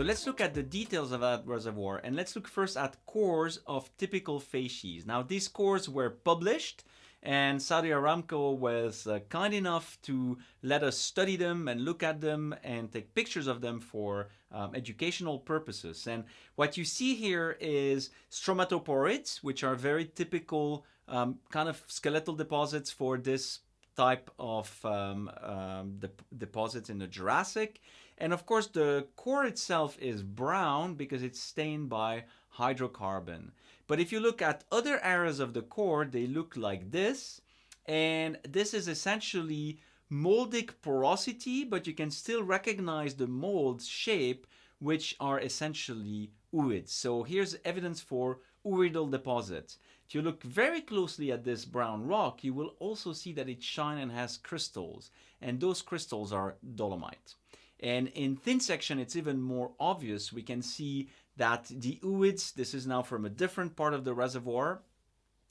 So let's look at the details of that reservoir and let's look first at cores of typical facies. Now these cores were published and Saudi Aramco was uh, kind enough to let us study them and look at them and take pictures of them for um, educational purposes. And what you see here is stromatoporoids, which are very typical um, kind of skeletal deposits for this type of um, um, de deposits in the Jurassic. And of course, the core itself is brown because it's stained by hydrocarbon. But if you look at other areas of the core, they look like this. And this is essentially moldic porosity, but you can still recognize the mold's shape, which are essentially ooids. So here's evidence for ooidal deposits. If you look very closely at this brown rock, you will also see that it shines and has crystals, and those crystals are dolomite. And in thin section, it's even more obvious. We can see that the ooids, this is now from a different part of the reservoir,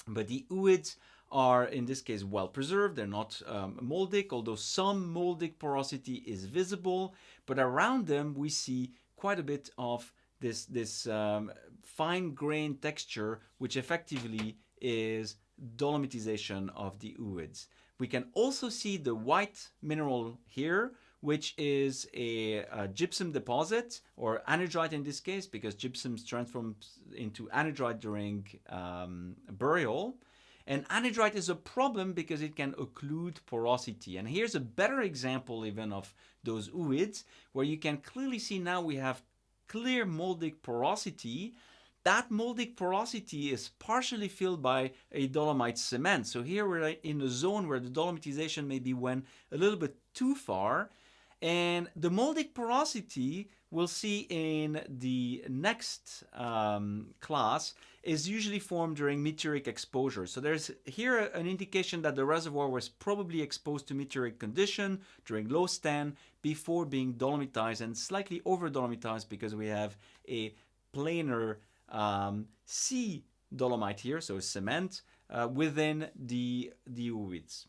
but the ooids are in this case well preserved. They're not um, moldic, although some moldic porosity is visible, but around them we see quite a bit of this, this um, fine grain texture, which effectively is dolomitization of the ooids. We can also see the white mineral here, which is a, a, gypsum deposit or anhydrite in this case because gypsum transforms into anhydrite during um, burial. And anhydrite is a problem because it can occlude porosity. And here's a better example even of those ooids where you can clearly see now we have clear moldic porosity that moldic porosity is partially filled by a dolomite cement. So here we're in a zone where the dolomitization maybe went a little bit too far and the moldic porosity we'll see in the next um, class is usually formed during meteoric exposure. So there's here an indication that the reservoir was probably exposed to meteoric condition during low stand before being dolomitized and slightly over dolomitized because we have a planar um, sea dolomite here, so cement, uh, within the, the ooids.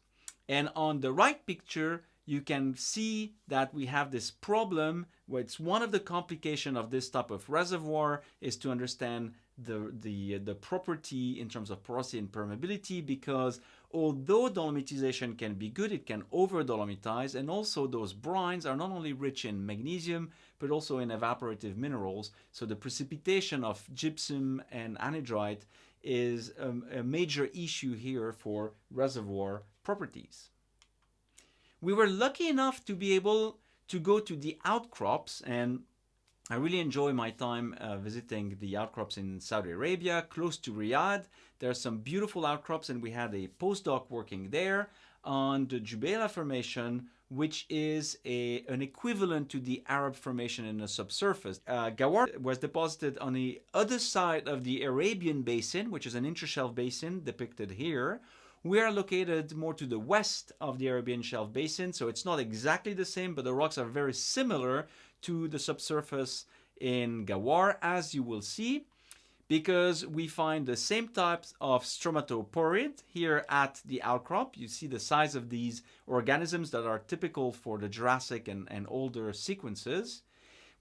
And on the right picture, you can see that we have this problem where it's one of the complication of this type of reservoir is to understand the, the, the property in terms of porosity and permeability because although dolomitization can be good, it can over dolomitize and also those brines are not only rich in magnesium but also in evaporative minerals. So the precipitation of gypsum and anhydrite is a, a major issue here for reservoir properties. We were lucky enough to be able to go to the outcrops and I really enjoy my time uh, visiting the outcrops in Saudi Arabia, close to Riyadh. There are some beautiful outcrops and we had a postdoc working there on the Jubaila Formation, which is a, an equivalent to the Arab Formation in the subsurface. Uh, Ghawar was deposited on the other side of the Arabian Basin, which is an intershelf basin depicted here, we are located more to the west of the Arabian Shelf Basin, so it's not exactly the same, but the rocks are very similar to the subsurface in Ghawar, as you will see, because we find the same types of stromatoporoid here at the outcrop. You see the size of these organisms that are typical for the Jurassic and, and older sequences.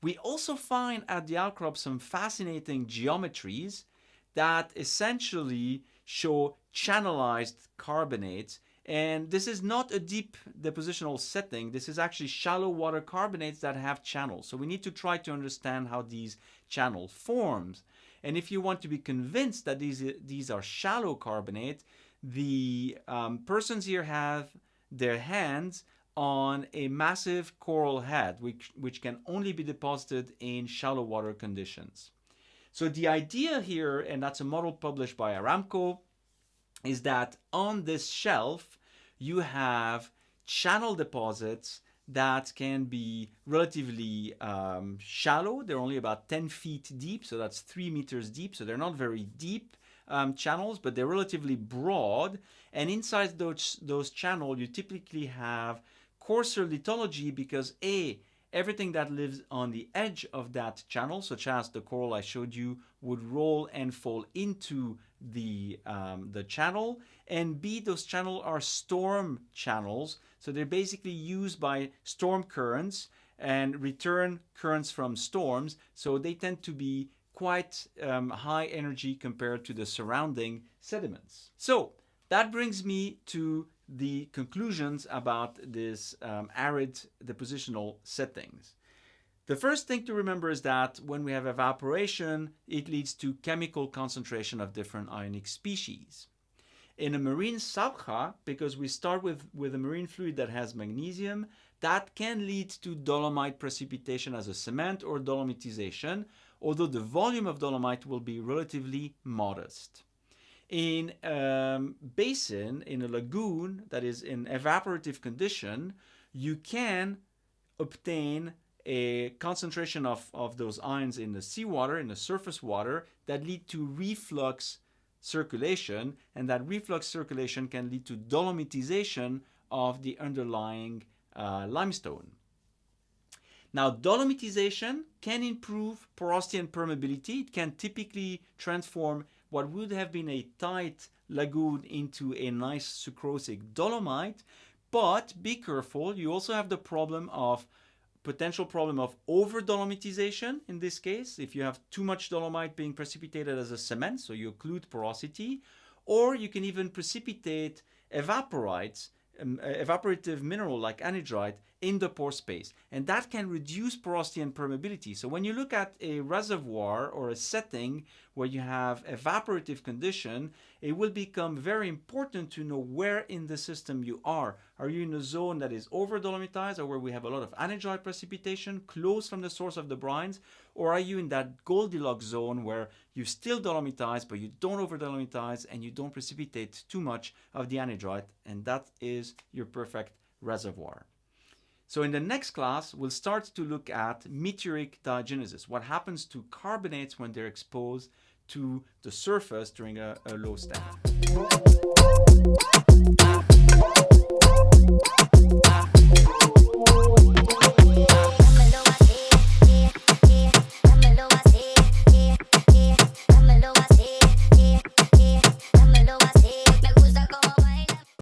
We also find at the outcrop some fascinating geometries that essentially show channelized carbonates. And this is not a deep depositional setting. This is actually shallow water carbonates that have channels. So we need to try to understand how these channel forms. And if you want to be convinced that these, these are shallow carbonate, the um, persons here have their hands on a massive coral head, which, which can only be deposited in shallow water conditions. So the idea here, and that's a model published by Aramco, is that on this shelf you have channel deposits that can be relatively um, shallow. They're only about 10 feet deep, so that's three meters deep. So they're not very deep um, channels, but they're relatively broad. And inside those, those channels, you typically have coarser lithology because A, everything that lives on the edge of that channel, such as the coral I showed you, would roll and fall into the, um, the channel. And B, those channels are storm channels. So they're basically used by storm currents and return currents from storms. So they tend to be quite um, high energy compared to the surrounding sediments. So that brings me to the conclusions about this um, arid depositional settings. The first thing to remember is that when we have evaporation, it leads to chemical concentration of different ionic species. In a marine sabkha, because we start with, with a marine fluid that has magnesium, that can lead to dolomite precipitation as a cement or dolomitization, although the volume of dolomite will be relatively modest. In a um, basin, in a lagoon that is in evaporative condition, you can obtain a concentration of, of those ions in the seawater, in the surface water, that lead to reflux circulation, and that reflux circulation can lead to dolomitization of the underlying uh, limestone. Now, dolomitization can improve porosity and permeability. It can typically transform what would have been a tight lagoon into a nice sucrosic dolomite. But be careful, you also have the problem of potential problem of over dolomitization in this case, if you have too much dolomite being precipitated as a cement, so you occlude porosity, or you can even precipitate evaporites, um, evaporative mineral like anhydrite in the pore space. And that can reduce porosity and permeability. So when you look at a reservoir or a setting where you have evaporative condition, it will become very important to know where in the system you are. Are you in a zone that is over dolomitized or where we have a lot of anhydrite precipitation close from the source of the brines? Or are you in that Goldilocks zone where you still dolomitize but you don't over dolomitize and you don't precipitate too much of the anhydrite and that is your perfect reservoir. So in the next class, we'll start to look at meteoric diagenesis, what happens to carbonates when they're exposed to the surface during a, a low stand.